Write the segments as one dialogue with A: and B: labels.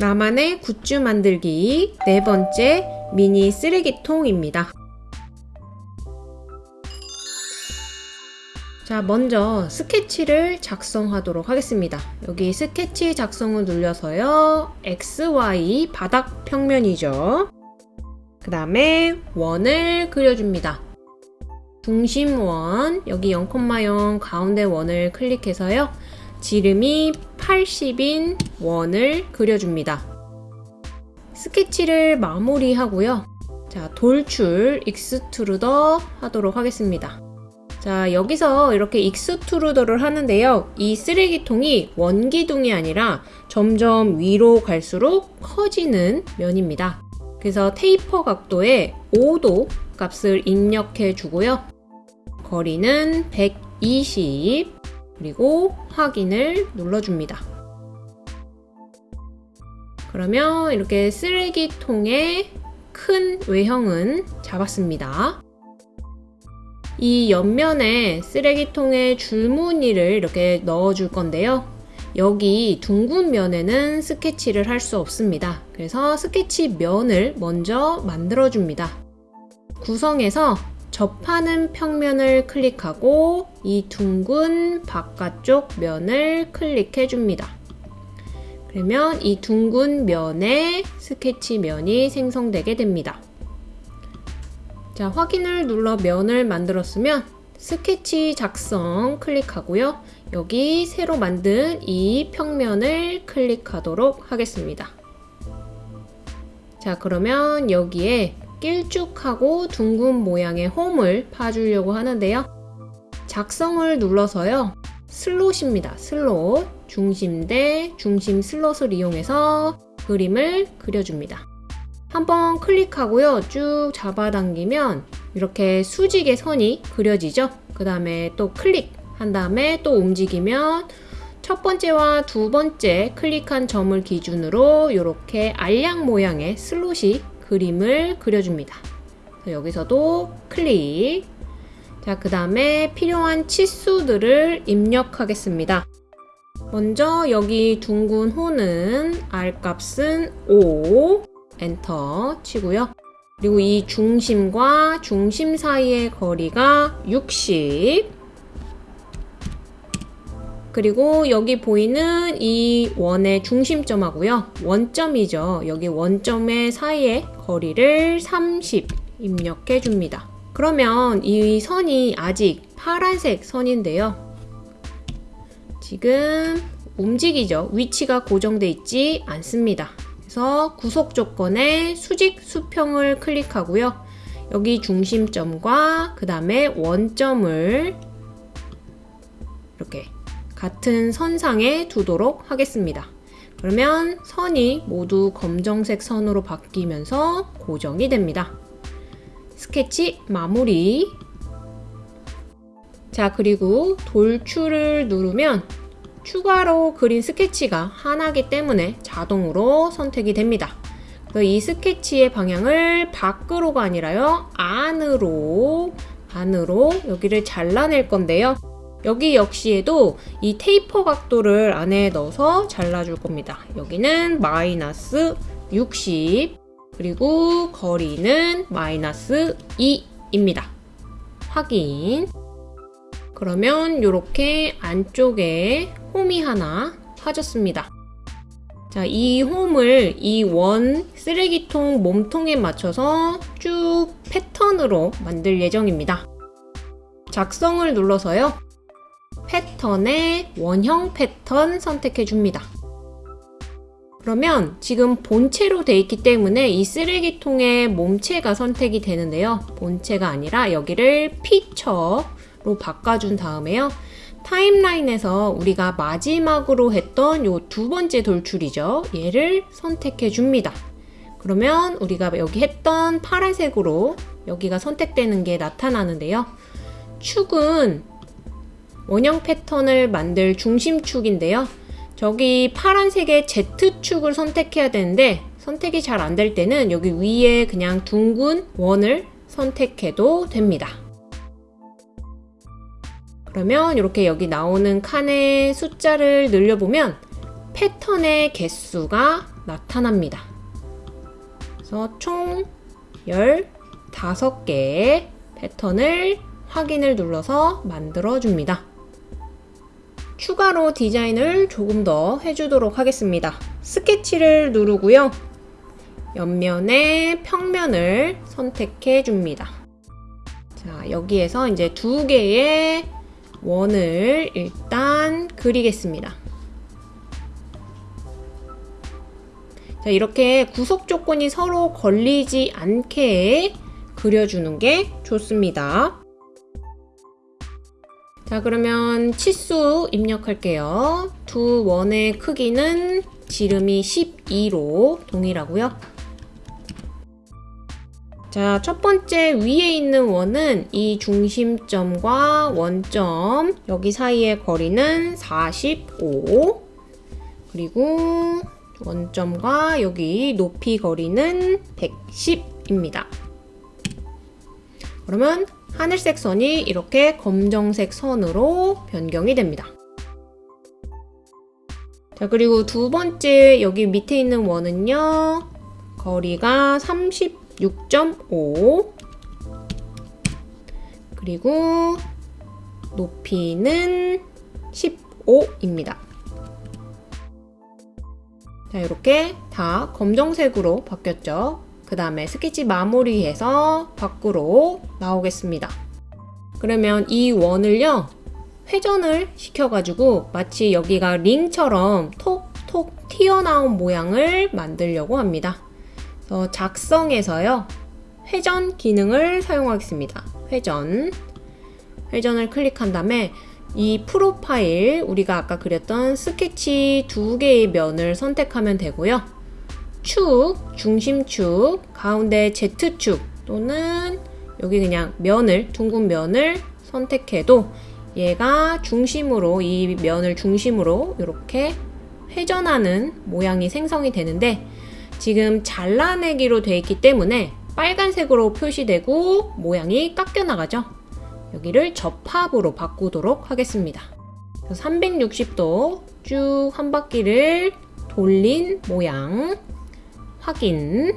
A: 나만의 굿즈 만들기 네 번째 미니 쓰레기통입니다. 자 먼저 스케치를 작성하도록 하겠습니다. 여기 스케치 작성을 눌려서요. XY 바닥 평면이죠. 그 다음에 원을 그려줍니다. 중심원 여기 0,0 가운데 원을 클릭해서요. 지름이 80인 원을 그려줍니다. 스케치를 마무리하고요. 자, 돌출 extrude 하도록 하겠습니다. 자, 여기서 이렇게 extrude를 하는데요. 이 쓰레기통이 원기둥이 아니라 점점 위로 갈수록 커지는 면입니다. 그래서 테이퍼 각도에 5도 값을 입력해 주고요. 거리는 120 그리고 확인을 눌러줍니다. 그러면 이렇게 쓰레기통의 큰 외형은 잡았습니다. 이 옆면에 쓰레기통의 줄무늬를 이렇게 넣어줄 건데요. 여기 둥근 면에는 스케치를 할 수 없습니다. 그래서 스케치 면을 먼저 만들어줍니다. 구성에서 접하는 평면을 클릭하고 이 둥근 바깥쪽 면을 클릭해 줍니다. 그러면 이 둥근 면에 스케치 면이 생성되게 됩니다. 자, 확인을 눌러 면을 만들었으면 스케치 작성 클릭하고요. 여기 새로 만든 이 평면을 클릭하도록 하겠습니다. 자, 그러면 여기에 길쭉하고 둥근 모양의 홈을 파주려고 하는데요. 작성을 눌러서요. 슬롯입니다. 슬롯. 중심 대 중심 슬롯을 이용해서 그림을 그려줍니다. 한번 클릭하고요. 쭉 잡아당기면 이렇게 수직의 선이 그려지죠. 그 다음에 또 클릭 한 다음에 또 움직이면 첫 번째와 두 번째 클릭한 점을 기준으로 이렇게 알약 모양의 슬롯이 그림을 그려줍니다. 여기서도 클릭 자, 그 다음에 필요한 치수들을 입력하겠습니다. 먼저 여기 둥근 호는 R 값은 5 엔터 치고요. 그리고 이 중심과 중심 사이의 거리가 60 그리고 여기 보이는 이 원의 중심점하고요. 원점이죠. 여기 원점의 사이의 거리를 30 입력해 줍니다. 그러면 이 선이 아직 파란색 선인데요. 지금 움직이죠. 위치가 고정돼 있지 않습니다. 그래서 구속 조건에 수직 수평을 클릭하고요. 여기 중심점과 그 다음에 원점을 이렇게 같은 선상에 두도록 하겠습니다. 그러면 선이 모두 검정색 선으로 바뀌면서 고정이 됩니다. 스케치 마무리 자 그리고 돌출을 누르면 추가로 그린 스케치가 하나기 때문에 자동으로 선택이 됩니다. 이 스케치의 방향을 밖으로가 아니라요. 안으로 안으로 여기를 잘라낼 건데요. 여기 역시에도 이 테이퍼 각도를 안에 넣어서 잘라줄 겁니다. 여기는 마이너스 60 그리고 거리는 마이너스 2입니다. 확인 그러면 이렇게 안쪽에 홈이 하나 파졌습니다. 자, 이 홈을 이 원 쓰레기통 몸통에 맞춰서 쭉 패턴으로 만들 예정입니다. 작성을 눌러서요. 패턴의 원형 패턴 선택해 줍니다. 그러면 지금 본체로 돼 있기 때문에 이 쓰레기통의 몸체가 선택이 되는데요. 본체가 아니라 여기를 피처로 바꿔준 다음에요. 타임라인에서 우리가 마지막으로 했던 요 두 번째 돌출이죠. 얘를 선택해 줍니다. 그러면 우리가 여기 했던 파란색으로 여기가 선택되는 게 나타나는데요. 축은 원형 패턴을 만들 중심축인데요. 저기 파란색의 Z축을 선택해야 되는데 선택이 잘 안 될 때는 여기 위에 그냥 둥근 원을 선택해도 됩니다. 그러면 이렇게 여기 나오는 칸의 숫자를 늘려보면 패턴의 개수가 나타납니다. 그래서 총 15개의 패턴을 확인을 눌러서 만들어줍니다. 추가로 디자인을 조금 더 해주도록 하겠습니다. 스케치를 누르고요. 옆면에 평면을 선택해 줍니다. 자, 여기에서 이제 두 개의 원을 일단 그리겠습니다. 자, 이렇게 구속 조건이 서로 걸리지 않게 그려주는 게 좋습니다. 자, 그러면 치수 입력할게요. 두 원의 크기는 지름이 12로 동일하고요. 자, 첫 번째 위에 있는 원은 이 중심점과 원점 여기 사이의 거리는 45 그리고 원점과 여기 높이 거리는 110입니다. 그러면 하늘색 선이 이렇게 검정색 선으로 변경이 됩니다. 자, 그리고 두 번째 여기 밑에 있는 원은요. 거리가 36.5 그리고 높이는 15입니다. 자, 이렇게 다 검정색으로 바뀌었죠. 그 다음에 스케치 마무리해서 밖으로 나오겠습니다. 그러면 이 원을요, 회전을 시켜가지고 마치 여기가 링처럼 톡톡 튀어나온 모양을 만들려고 합니다. 그래서 작성에서요, 회전 기능을 사용하겠습니다. 회전. 회전을 클릭한 다음에 이 프로파일 우리가 아까 그렸던 스케치 두 개의 면을 선택하면 되고요. 축, 중심축, 가운데 Z축 또는 여기 그냥 면을, 둥근 면을 선택해도 얘가 중심으로, 이 면을 중심으로 이렇게 회전하는 모양이 생성이 되는데 지금 잘라내기로 되어 있기 때문에 빨간색으로 표시되고 모양이 깎여 나가죠. 여기를 접합으로 바꾸도록 하겠습니다. 360도 쭉 한 바퀴를 돌린 모양 확인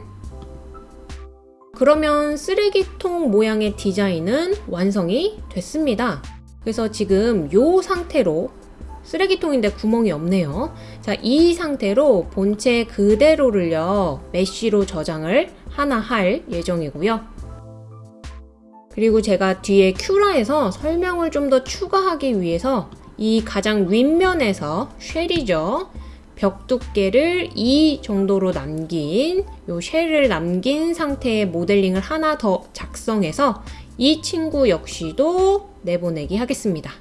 A: 그러면 쓰레기통 모양의 디자인은 완성이 됐습니다. 그래서 지금 이 상태로 쓰레기통인데 구멍이 없네요. 자, 이 상태로 본체 그대로를요, 메쉬로 저장을 하나 할 예정이고요. 그리고 제가 뒤에 큐라에서 설명을 좀 더 추가하기 위해서 이 가장 윗면에서 쉘이죠. 벽 두께를 2 정도로 남긴 요 쉘을 남긴 상태의 모델링을 하나 더 작성해서 이 친구 역시도 내보내기 하겠습니다.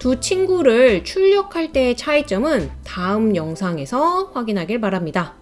A: 두 친구를 출력할 때의 차이점은 다음 영상에서 확인하길 바랍니다.